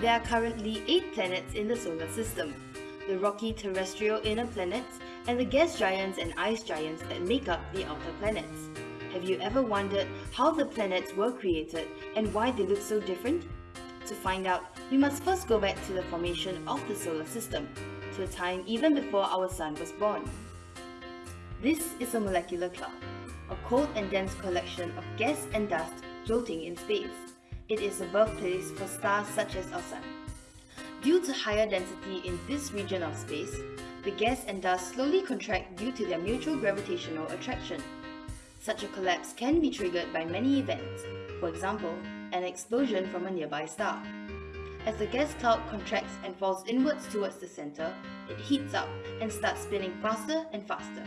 There are currently 8 planets in the solar system, the rocky terrestrial inner planets and the gas giants and ice giants that make up the outer planets. Have you ever wondered how the planets were created and why they look so different? To find out, we must first go back to the formation of the solar system, to a time even before our sun was born. This is a molecular cloud, a cold and dense collection of gas and dust floating in space. It is a birthplace for stars such as our sun. Due to higher density in this region of space, the gas and dust slowly contract due to their mutual gravitational attraction. Such a collapse can be triggered by many events, for example, an explosion from a nearby star. As the gas cloud contracts and falls inwards towards the center, it heats up and starts spinning faster and faster.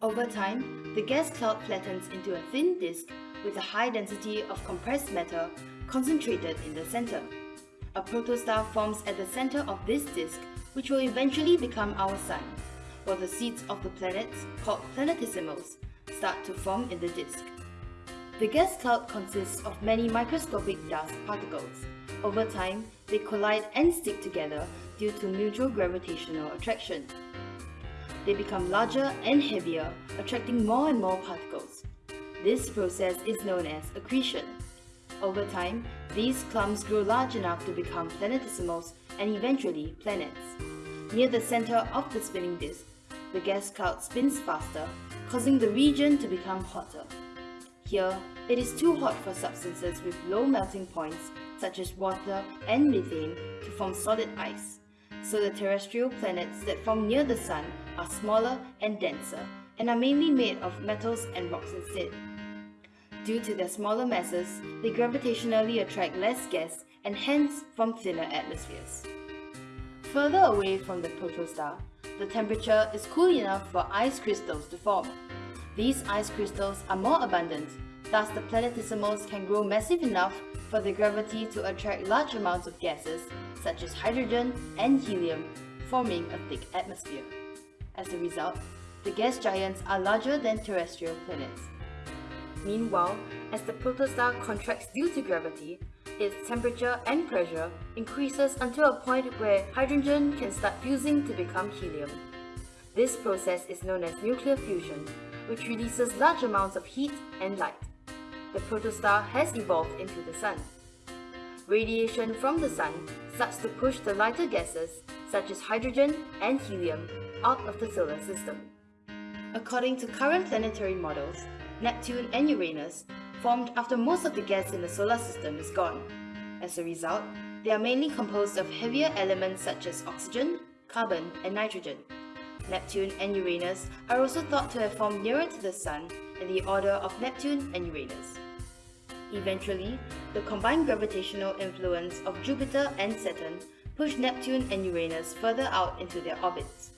Over time, the gas cloud flattens into a thin disk with a high density of compressed matter concentrated in the center. A protostar forms at the center of this disk, which will eventually become our Sun, while the seeds of the planets, called planetesimals, start to form in the disk. The gas cloud consists of many microscopic dust particles. Over time, they collide and stick together due to mutual gravitational attraction. They become larger and heavier, attracting more and more particles. This process is known as accretion. Over time, these clumps grow large enough to become planetesimals and eventually planets. Near the center of the spinning disk, the gas cloud spins faster, causing the region to become hotter. Here, it is too hot for substances with low melting points such as water and methane to form solid ice, so the terrestrial planets that form near the Sun are smaller and denser and are mainly made of metals and rocks instead. Due to their smaller masses, they gravitationally attract less gas and hence form thinner atmospheres. Further away from the protostar, the temperature is cool enough for ice crystals to form. These ice crystals are more abundant, thus the planetesimals can grow massive enough for the gravity to attract large amounts of gases, such as hydrogen and helium, forming a thick atmosphere. As a result, the gas giants are larger than terrestrial planets. Meanwhile, as the protostar contracts due to gravity, its temperature and pressure increases until a point where hydrogen can start fusing to become helium. This process is known as nuclear fusion, which releases large amounts of heat and light. The protostar has evolved into the Sun. Radiation from the Sun starts to push the lighter gases, such as hydrogen and helium, out of the solar system. According to current planetary models, Neptune and Uranus formed after most of the gas in the solar system is gone. As a result, they are mainly composed of heavier elements such as oxygen, carbon, and nitrogen. Neptune and Uranus are also thought to have formed nearer to the Sun in the order of Neptune and Uranus. Eventually, the combined gravitational influence of Jupiter and Saturn pushed Neptune and Uranus further out into their orbits.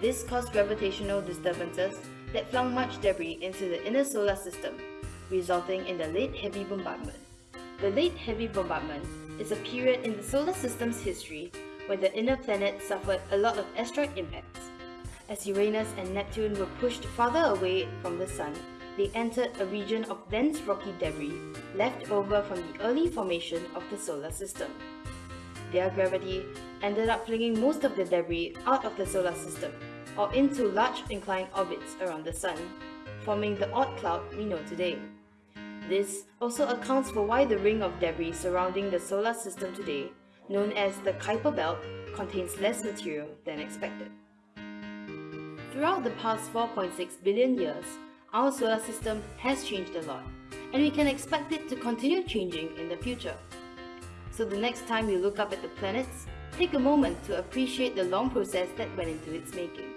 This caused gravitational disturbances that flung much debris into the inner solar system, resulting in the Late Heavy Bombardment. The Late Heavy Bombardment is a period in the solar system's history when the inner planets suffered a lot of asteroid impacts. As Uranus and Neptune were pushed farther away from the Sun, they entered a region of dense rocky debris left over from the early formation of the solar system. Their gravity ended up flinging most of the debris out of the solar system, or into large inclined orbits around the Sun, forming the Oort cloud we know today. This also accounts for why the ring of debris surrounding the solar system today, known as the Kuiper Belt, contains less material than expected. Throughout the past 4.6 billion years, our solar system has changed a lot, and we can expect it to continue changing in the future. So the next time you look up at the planets, take a moment to appreciate the long process that went into its making.